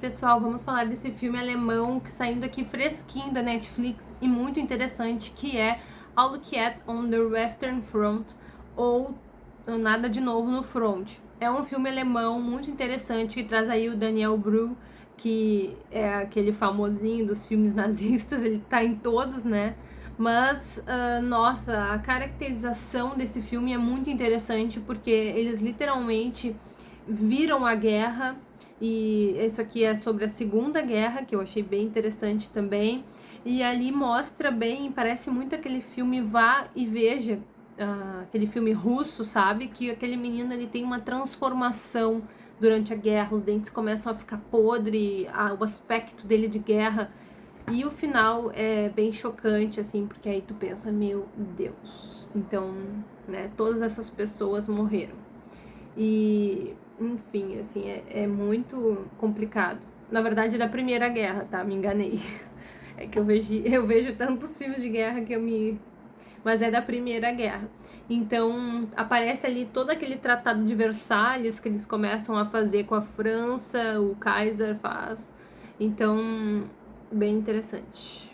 Pessoal, vamos falar desse filme alemão que saindo aqui fresquinho da Netflix e muito interessante, que é All on the Western Front, ou Nada de Novo no Front. É um filme alemão muito interessante que traz aí o Daniel Bru, que é aquele famosinho dos filmes nazistas, ele tá em todos, né? Mas, uh, nossa, a caracterização desse filme é muito interessante porque eles literalmente viram a guerra e isso aqui é sobre a Segunda Guerra, que eu achei bem interessante também. E ali mostra bem, parece muito aquele filme Vá e Veja, uh, aquele filme russo, sabe? Que aquele menino ele tem uma transformação durante a guerra, os dentes começam a ficar podre, a, o aspecto dele de guerra e o final é bem chocante, assim, porque aí tu pensa, meu Deus. Então, né, todas essas pessoas morreram. E, enfim, assim, é, é muito complicado. Na verdade, é da Primeira Guerra, tá? Me enganei. É que eu vejo, eu vejo tantos filmes de guerra que eu me... Mas é da Primeira Guerra. Então, aparece ali todo aquele tratado de Versalhes que eles começam a fazer com a França, o Kaiser faz. Então, bem interessante.